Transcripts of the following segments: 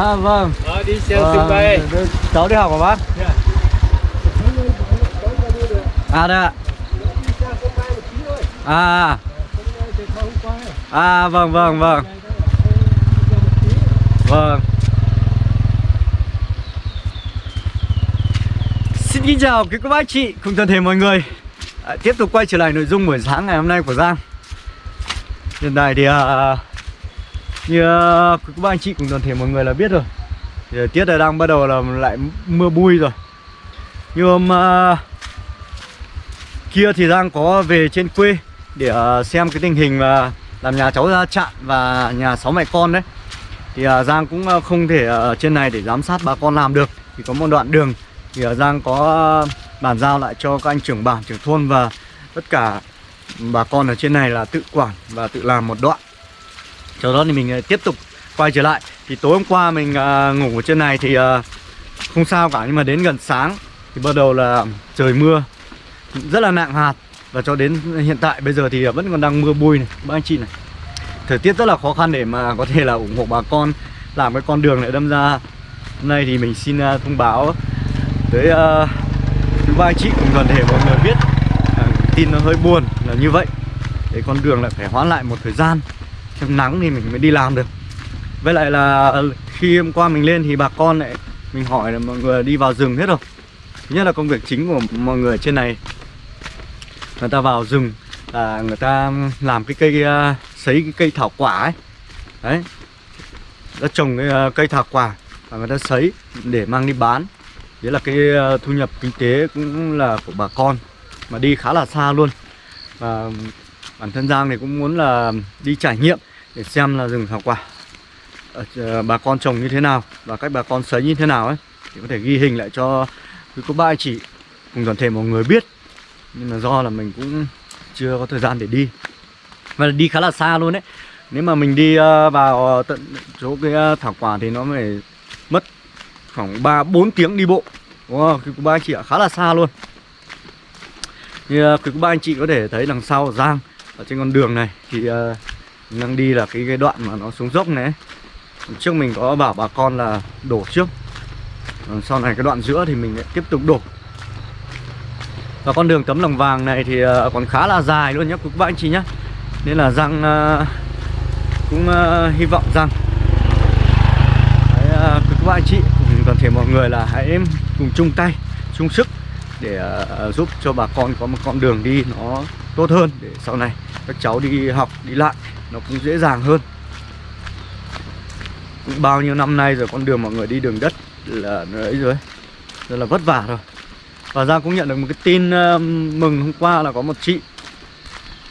À vâng. Đó, đi xe sân bay. Cháu đi học hả bác? Dạ. À đây ạ. À. À vâng vâng vâng. Vâng. Xin kính chào quý cô bác chị cùng toàn thể mọi người à, Tiếp tục quay trở lại nội dung buổi sáng ngày hôm nay của Giang Hiện tại thì à, như ờ, các bạn anh chị cùng toàn thể mọi người là biết rồi. Thì ờ, tiết là đang bắt đầu là lại mưa bui rồi. Như hôm ờ, kia thì Giang có về trên quê Để xem cái tình hình mà làm nhà cháu ra chặn và nhà sáu mẹ con đấy. Thì Giang cũng không thể ở trên này để giám sát bà con làm được. Thì có một đoạn đường thì Giang có bàn giao lại cho các anh trưởng bản, trưởng thôn và tất cả bà con ở trên này là tự quản và tự làm một đoạn. Sau đó thì mình ờ, tiếp tục quay trở lại. Thì tối hôm qua mình à, ngủ ở trên này thì à, không sao cả Nhưng mà đến gần sáng thì bắt đầu là trời mưa rất là nặng hạt. Và cho đến hiện tại bây giờ thì vẫn còn đang mưa bụi này. Các anh chị này Thời tiết rất là khó khăn để mà có thể là ủng hộ bà con Làm cái con đường này đâm ra. Hôm nay thì mình xin thông báo tới uh, thứ ba anh chị cùng toàn thể mọi người biết uh, tin nó hơi buồn là như vậy. Để con đường lại phải hoãn lại một thời gian trong nắng thì mình mới đi làm được. Với lại là ờ, khi hôm qua mình lên thì bà con lại, mình hỏi là mọi người đi vào rừng hết rồi. Thứ nhất là công việc chính của mọi người trên này. Người ta vào rừng là người ta làm cái cây ờ, sấy cái cây thảo quả ấy. Đấy. Đã trồng cái ờ, cây thảo quả và người ta sấy để mang đi bán. Đấy là cái thu nhập kinh tế cũng là của bà con, Mà đi khá là xa luôn. Và bản thân Giang thì cũng muốn là đi trải nghiệm. Để xem là rừng thảo quả ở, Bà con trồng như thế nào Và cách bà con sấy như thế nào ấy Thì có thể ghi hình lại cho quý cô bác anh chị Cùng toàn thể mọi người biết Nhưng mà do là mình cũng chưa có thời gian để đi Và đi khá là xa luôn đấy Nếu mà mình đi ờ, vào tận chỗ cái thảo quả thì nó phải mất khoảng 3 4 tiếng đi bộ. Wow. Quý cô bác anh chị ạ, khá là xa luôn. Như quý cô bác anh chị có thể thấy đằng sau Giang ở trên con đường này thì uh, đang đi là cái cái đoạn mà nó xuống dốc này. Trước mình có bảo bà con là đổ trước. Ờ, sau này cái đoạn giữa thì mình lại tiếp tục đổ. Và con đường tấm lòng vàng này thì ờ, còn khá là dài luôn nhé các bạn anh chị nhé. Nên là rằng ờ, cũng hy vọng rằng các bạn anh chị cùng toàn thể mọi người là hãy cùng chung tay chung sức để giúp cho bà con có một con đường đi nó tốt hơn để sau này các cháu đi học đi lại nó cũng dễ dàng hơn. Cũng bao nhiêu năm nay rồi con đường mọi người đi đường đất là ấy rồi rất là vất vả rồi. Và Giang cũng nhận được một cái tin uh, mừng hôm qua là có một chị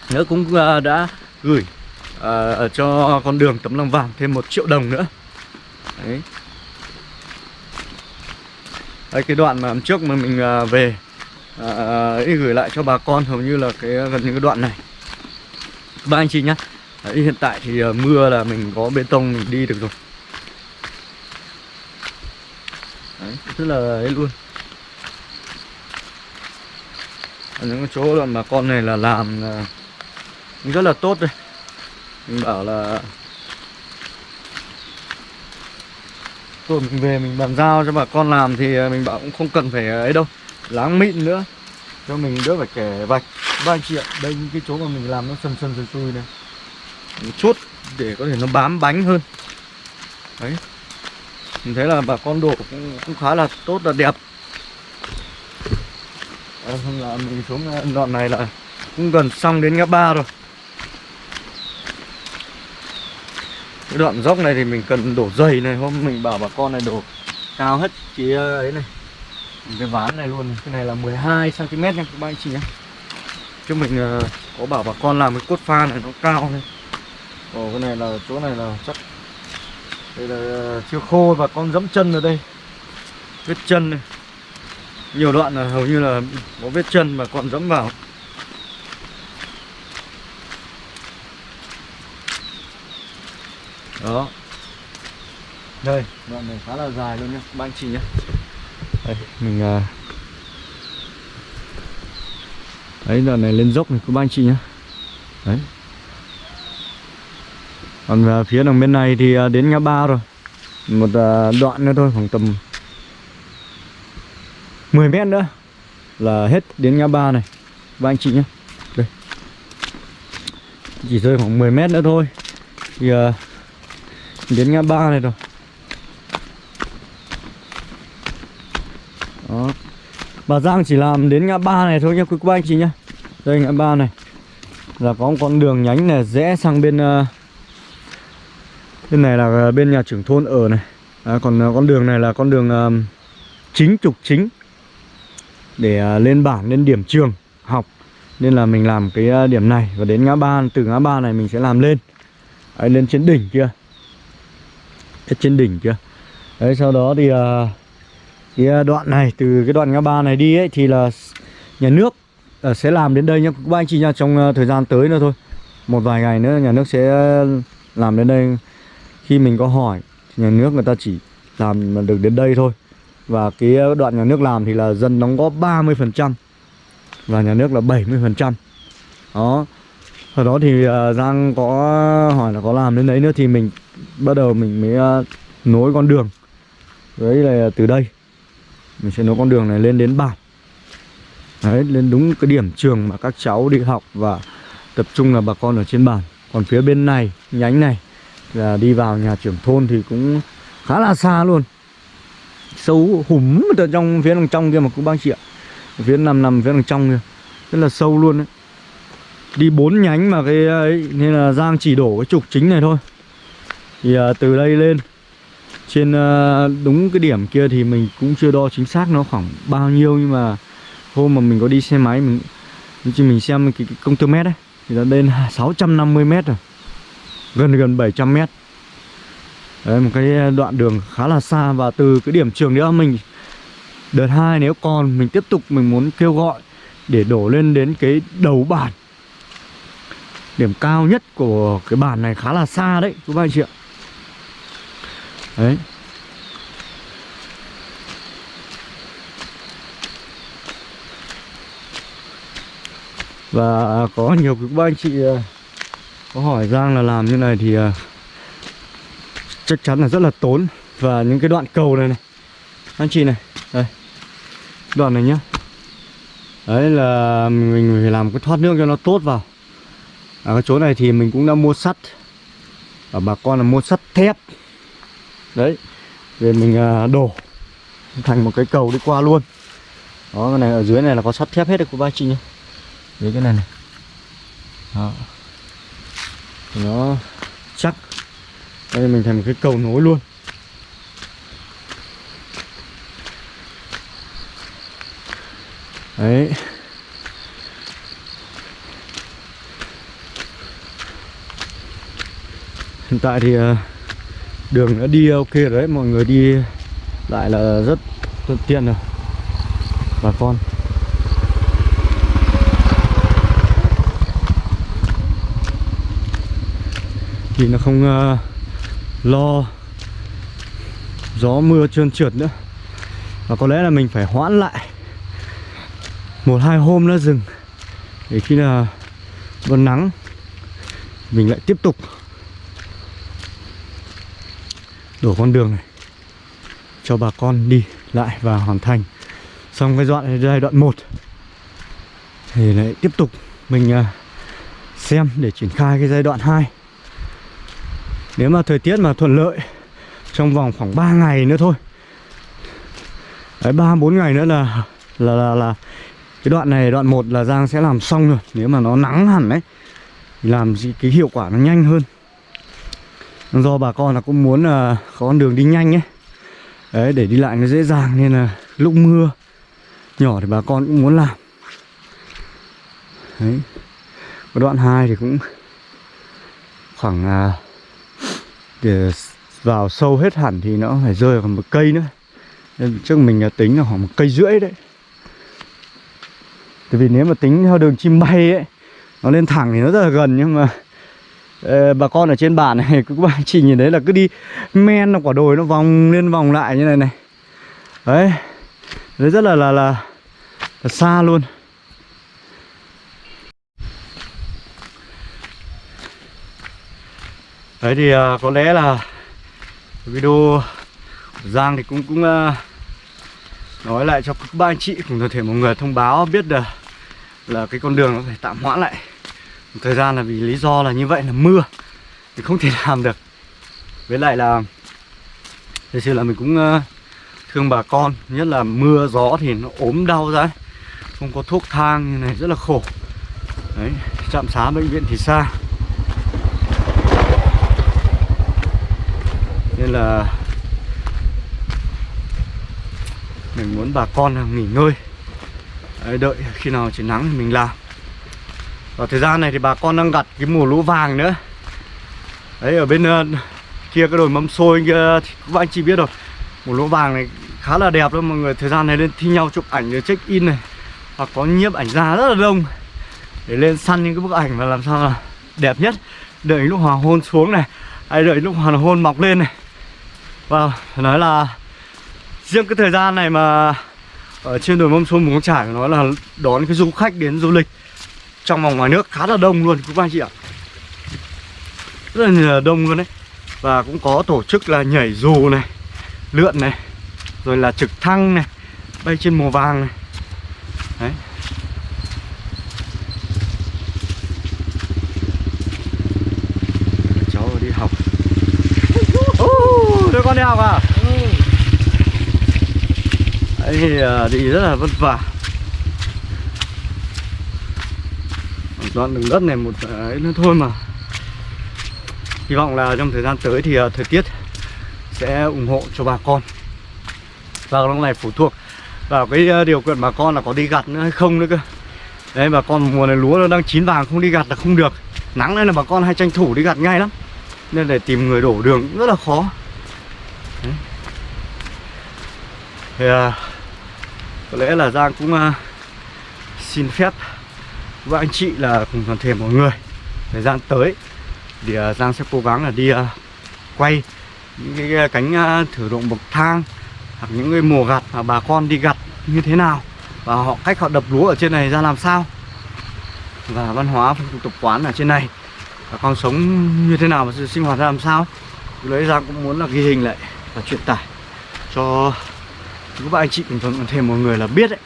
nữa cũng uh, đã gửi uh, cho con đường tấm lòng vàng thêm một triệu đồng nữa. Đấy. Đây cái đoạn mà trước mà mình à, về à, ấy gửi lại cho bà con hầu như là cái gần như cái đoạn này. Ba anh chị nhá. Đấy, hiện tại thì ờ, mưa là mình có bê tông mình đi được rồi. Đấy, rất là ấy luôn. Ở những cái chỗ đoạn bà con này là làm ờ, là rất là tốt đây mình bảo là Rồi mình về mình bàn giao cho bà con làm thì ờ, mình bảo cũng không cần phải ấy đâu Láng mịn nữa. Cho mình đỡ phải kẻ vạch. Ba anh chị ạ, đây những cái chỗ mà mình làm nó sần sần sùi sùi này. Một chút để có thể nó bám bánh hơn. Đấy. Mình thấy là bà con đổ cũng, cũng khá là tốt là đẹp. À, là mình xuống ờ, đoạn này là cũng gần xong đến ngã ba rồi. Cái đoạn dốc này thì mình cần đổ dày này hôm mình bảo bà con này đổ cao hết chỉ ấy này. Cái ván này luôn cái này là 12 cm nha các bạn chị nhé. Chứ mình ờ, có bảo bà con làm cái cốt pha này nó cao này. Ồ, cái này là, chỗ này là chắc đây là ờ, chưa khô và con dẫm chân ở đây. Vết chân này. Nhiều đoạn là hầu như là có vết chân mà còn dẫm vào. Đó. Đây, đoạn này khá là dài luôn nhá Ba anh chị nhá. Đây, mình ờ, à... đấy đoạn này lên dốc này, các anh chị nhá. Đấy còn về phía đằng bên này thì à, đến ngã ba rồi. Một à, đoạn nữa thôi khoảng tầm 10 mét nữa là hết đến ngã ba này. Và anh chị nhé. Đây. Chỉ rơi khoảng 10 mét nữa thôi. Thì đến ngã ba này rồi. Đó. Bà Giang chỉ làm đến ngã ba này thôi nhé quý cô anh chị nhé. Đây ngã ba này. Là có một con đường nhánh này rẽ sang bên uh, bên này là à, bên nhà trưởng thôn ở này. À, còn à, con đường này là con đường à, chính trục chính. Để uh, lên bản lên điểm trường học. Nên là mình làm cái uh, điểm này. Và đến ngã ba từ ngã ba này mình sẽ làm lên. Đấy, lên trên đỉnh kia. Ở trên đỉnh kia. Đấy sau đó thì uh, cái đoạn này từ cái đoạn ngã ba này đi ấy thì là nhà nước uh, sẽ làm đến đây nha, các anh chị nha trong uh, thời gian tới nữa thôi. Một vài ngày nữa nhà nước sẽ làm đến đây khi mình có hỏi nhà nước người ta chỉ làm được đến đây thôi. Và cái đoạn nhà nước làm thì là dân đóng góp 30% và nhà nước là 70% đó. Sau đó thì uh, Giang có hỏi là có làm đến đấy nữa thì mình bắt đầu mình mới uh, nối con đường đấy là từ đây. Mình sẽ nối con đường này lên đến bản đấy lên đúng cái điểm trường mà các cháu đi học và tập trung là bà con ở trên bản còn phía bên này nhánh này là đi vào nhà trưởng thôn thì cũng khá là xa luôn. Sâu hùm ở trong phía đằng trong kia mà cũng bác chị ạ. Phía nằm nằm phía đằng trong kia. Rất là sâu luôn đấy đi bốn nhánh mà cái ấy nên là Giang chỉ đổ cái trục chính này thôi. Thì à, từ đây lên trên à, đúng cái điểm kia thì mình cũng chưa đo chính xác nó khoảng bao nhiêu nhưng mà hôm mà mình có đi xe máy mình chỉ mình xem cái, cái công tơ mét đấy thì nó lên 650 mét rồi gần gần 700 mét. Đấy, một cái ờ, đoạn đường khá là xa và từ cái điểm trường nữa mình đợt hai nếu còn mình tiếp tục mình muốn kêu gọi để đổ lên đến cái đầu bản. Điểm cao nhất của cái bản này khá là xa đấy các anh chị ạ. Đấy. Và có nhiều các anh chị ờ, có hỏi Giang là làm như này thì uh, chắc chắn là rất là tốn. Và những cái đoạn cầu này này. Anh chị này đây. Đoạn này nhá. Đấy là mình phải làm cái thoát nước cho nó tốt vào. Ở cái chỗ này thì mình cũng đã mua sắt. Ở bà con là mua sắt thép. Đấy về mình uh, đổ thành một cái cầu đi qua luôn. Đó cái này ở dưới này là có sắt thép hết đấy của ba chị nhé dưới cái này này. Đó nó chắc đây mình thành một cái cầu nối luôn. Đấy. Hiện tại thì ờ, đường đã đi ok rồi đấy. Mọi người đi lại là rất thuận tiện rồi. Bà con. Thì nó không uh, lo gió mưa trơn trượt nữa. Và có lẽ là mình phải hoãn lại một hai hôm nữa dừng để khi là vẫn nắng mình lại tiếp tục đổ con đường này cho bà con đi lại và hoàn thành xong cái đoạn giai đoạn 1 thì lại tiếp tục mình ờ, xem để triển khai cái giai đoạn 2 nếu mà thời tiết mà thuận lợi trong vòng khoảng 3 ngày nữa thôi. Đấy ba bốn ngày nữa là là là là cái đoạn này đoạn 1 là Giang sẽ làm xong rồi. Nếu mà nó nắng hẳn đấy thì làm gì cái hiệu quả nó nhanh hơn. Do bà con là cũng muốn là có con đường đi nhanh ấy. Đấy để đi lại nó dễ dàng nên là lúc mưa nhỏ thì bà con cũng muốn làm. Đấy. Cái đoạn 2 thì cũng khoảng à, để vào sâu hết hẳn thì nó phải rơi vào một cây nữa. Nên trước mình tính là khoảng một cây rưỡi đấy. Tại vì nếu mà tính theo đường chim bay ấy Nó lên thẳng thì nó rất là gần nhưng mà Ê, Bà con ở trên bản này Các bạn chỉ nhìn thấy là cứ đi men quả đồi nó vòng lên vòng lại như này này. Đấy Đấy rất là là, là, là xa luôn. Đấy thì uh, có lẽ là video Giang thì cũng cũng uh, nói lại cho các ba anh chị cùng toàn thể mọi người thông báo biết được là cái con đường nó phải tạm hoãn lại. Một thời gian là vì lý do là như vậy là mưa thì không thể làm được. Với lại là thực sự là mình cũng uh, thương bà con nhất là mưa gió thì nó ốm đau ra không có thuốc thang như này rất là khổ. Đấy trạm xá bệnh viện thì xa. Nên là mình muốn bà con nghỉ ngơi đấy, đợi khi nào trời nắng thì mình làm. Và thời gian này thì bà con đang gặt cái mùa lúa vàng nữa. Đấy ở bên uh, kia cái đồi mâm xôi kia thì các anh chị biết rồi. Mùa lúa vàng này khá là đẹp luôn mọi người. Thời gian này lên thi nhau chụp ảnh rồi check in này. Hoặc có nhiếp ảnh ra rất là đông. Để lên săn những cái bức ảnh và làm sao là đẹp nhất. Đợi lúc hoàng hôn xuống này. Hay đợi lúc hoàng hôn mọc lên này vâng phải nói là riêng cái thời gian này mà ở trên đồi mâm xôi mù trải nó là đón cái du khách đến du lịch trong vòng ngoài nước khá là đông luôn các anh chị ạ. Rất là đông luôn đấy. Và cũng có tổ chức là nhảy dù này, lượn này, rồi là trực thăng này, bay trên mùa vàng này. Đấy. Cháu đi học đứa con đi học à? Đấy thì đi rất là vất vả. Đoạn đường đất này một ấy nữa thôi mà. Hy vọng là trong thời gian tới thì uh, thời tiết sẽ ủng hộ cho bà con. Và lúc này phụ thuộc vào cái uh, điều kiện bà con là có đi gặt nữa hay không nữa cơ. Đấy bà con mùa này lúa nó đang chín vàng không đi gặt là không được. Nắng này là bà con hay tranh thủ đi gặt ngay lắm. Nên để tìm người đổ đường rất là khó thì à, có lẽ là giang cũng à, xin phép với anh chị là cùng toàn thể mọi người thời gian tới thì à, Giang sẽ cố gắng là đi à, quay những cái cánh à, thử động bậc thang hoặc những cái mùa gặt mà bà con đi gặt như thế nào và họ cách họ đập lúa ở trên này ra làm sao. Và văn hóa phong tục tập quán ở trên này bà con sống như thế nào và sinh hoạt ra làm sao. Lấy Giang cũng muốn là ghi hình lại và truyền tải cho các bạn anh chị. Cùng toàn thể mọi người là biết đấy.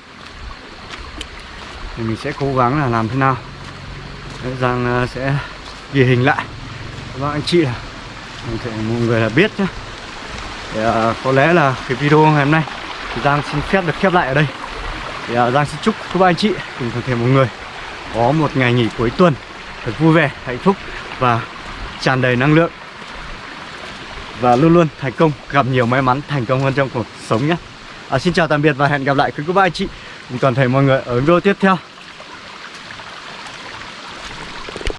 Thì mình sẽ cố gắng là làm thế nào. Để Giang sẽ ghi hình lại. Các bạn anh chị là thể mọi người là biết nhé thì, uh, có lẽ là cái video ngày hôm nay thì Giang xin phép được khép lại ở đây. Thì uh, Giang xin chúc các bạn anh chị cùng toàn thể mọi người có một ngày nghỉ cuối tuần thật vui vẻ hạnh phúc và tràn đầy năng lượng và luôn luôn thành công gặp nhiều may mắn thành công hơn trong cuộc sống nhé. À, xin chào tạm biệt và hẹn gặp lại. Quý cô bác anh chị. Cùng toàn thể mọi người ở video tiếp theo.